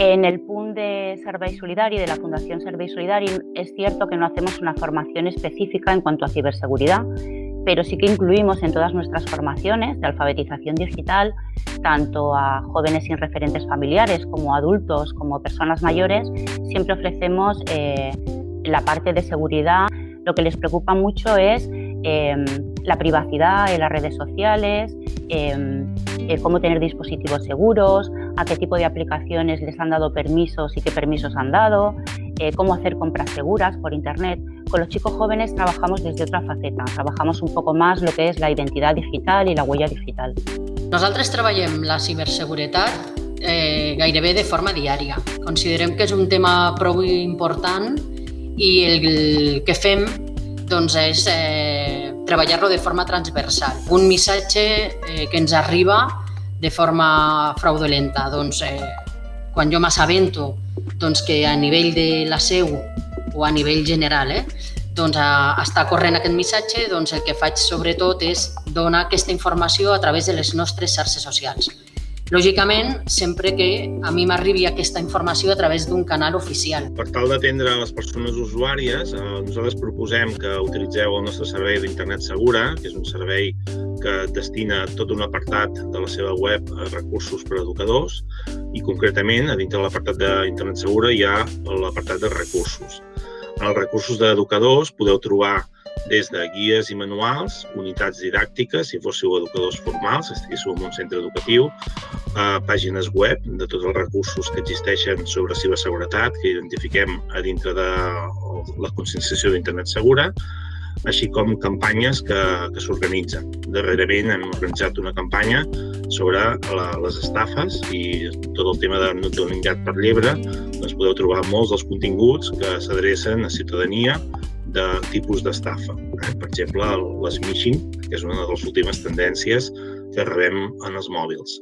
En el PUN de Servei Solidari, de la Fundación Servei Solidari, es cierto que no hacemos una formación específica en cuanto a ciberseguridad, pero sí que incluimos en todas nuestras formaciones de alfabetización digital, tanto a jóvenes sin referentes familiares como adultos, como personas mayores, siempre ofrecemos eh, la parte de seguridad. Lo que les preocupa mucho es em, la privacidad en las redes sociales, em, cómo tener dispositivos seguros, a qué tipo de aplicaciones les han dado permisos y qué permisos han dado, eh, cómo hacer compras seguras por Internet. Con los chicos jóvenes trabajamos desde otra faceta, trabajamos un poco más lo que es la identidad digital i la huella digital. Nosaltres treballem la ciberseguretat eh, gairebé de forma diària. Considerem que és un tema prou important i el que fem doncs, és eh, treballar-lo de forma transversal. Un missatge eh, que ens arriba de forma fraudulenta. Doncs, eh, quan jo m'assabento doncs, que a nivell de la seu o a nivell general eh, doncs, a, està corrent aquest missatge, doncs el que faig sobretot és donar aquesta informació a través de les nostres xarxes socials. Lògicament, sempre que a mi m'arribi aquesta informació a través d'un canal oficial. Per tal d'atendre les persones usuàries, eh, nosaltres proposem que utilitzeu el nostre servei d'Internet Segura, que és un servei que destina tot un apartat de la seva web a recursos per a educadors i concretament a dintre de l'apartat d'Internet Segura hi ha l'apartat de recursos. En els recursos d'educadors podeu trobar des de guies i manuals, unitats didàctiques, si fóssiu educadors formals, estiguéssiu en un centre educatiu, eh, pàgines web de tots els recursos que existeixen sobre ciberseguretat, que identifiquem a dintre de la conscienciació d'Internet Segura, així com campanyes que, que s'organitzen. Darrerament hem organitzat una campanya sobre la, les estafes i tot el tema de nocturnitat per llebre. Doncs podeu trobar molts dels continguts que s'adrecen a ciutadania de tipus d'estafa. Eh? Per exemple, l'smishing, que és una de les últimes tendències que rebem en els mòbils.